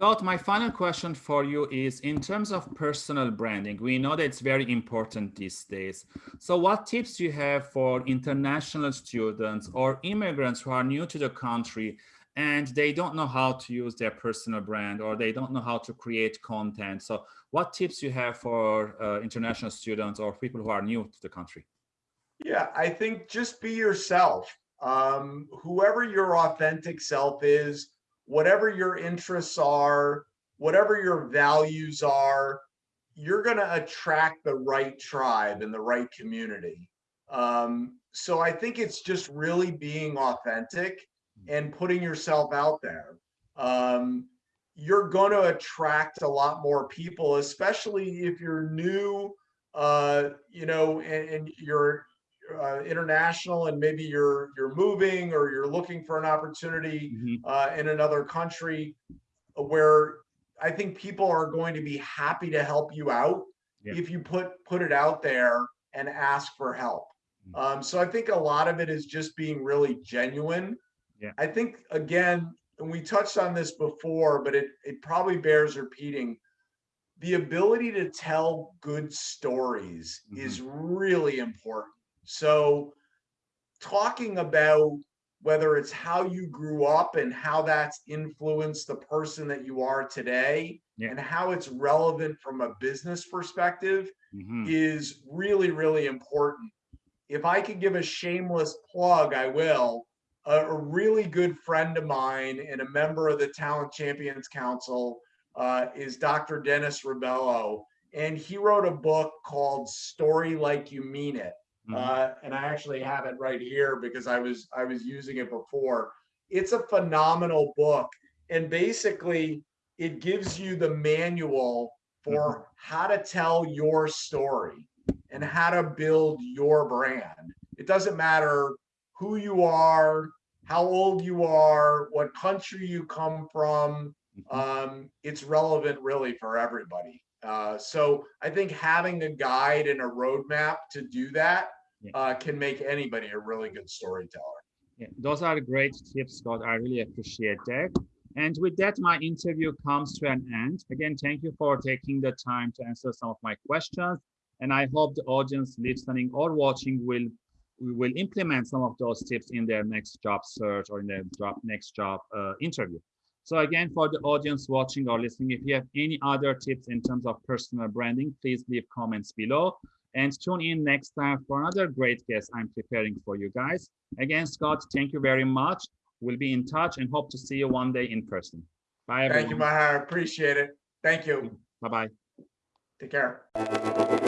Scott, my final question for you is in terms of personal branding, we know that it's very important these days. So what tips do you have for international students or immigrants who are new to the country and they don't know how to use their personal brand or they don't know how to create content. So what tips you have for uh, international students or people who are new to the country? Yeah, I think just be yourself. Um, whoever your authentic self is, whatever your interests are, whatever your values are, you're going to attract the right tribe and the right community. Um, so I think it's just really being authentic and putting yourself out there. Um, you're going to attract a lot more people, especially if you're new, uh, you know, and, and you're uh, international and maybe you're you're moving or you're looking for an opportunity mm -hmm. uh, in another country where I think people are going to be happy to help you out yeah. if you put put it out there and ask for help. Mm -hmm. um, so I think a lot of it is just being really genuine. Yeah. I think again, and we touched on this before, but it it probably bears repeating the ability to tell good stories mm -hmm. is really important. So talking about whether it's how you grew up and how that's influenced the person that you are today yeah. and how it's relevant from a business perspective mm -hmm. is really, really important. If I could give a shameless plug, I will. A, a really good friend of mine and a member of the Talent Champions Council uh, is Dr. Dennis Ribello. And he wrote a book called Story Like You Mean It. Mm -hmm. uh, and I actually have it right here because I was I was using it before. It's a phenomenal book, and basically it gives you the manual for mm -hmm. how to tell your story and how to build your brand. It doesn't matter who you are, how old you are, what country you come from. Mm-hmm. Um, it's relevant really for everybody. Uh, so I think having a guide and a roadmap to do that yeah. uh, can make anybody a really good storyteller. Yeah, those are great tips, Scott. I really appreciate that. And with that, my interview comes to an end. Again, thank you for taking the time to answer some of my questions. And I hope the audience listening or watching will will implement some of those tips in their next job search or in their job, next job uh, interview. So again, for the audience watching or listening, if you have any other tips in terms of personal branding, please leave comments below and tune in next time for another great guest I'm preparing for you guys. Again, Scott, thank you very much. We'll be in touch and hope to see you one day in person. Bye, everyone. Thank you, Maher. Appreciate it. Thank you. Bye-bye. Take care.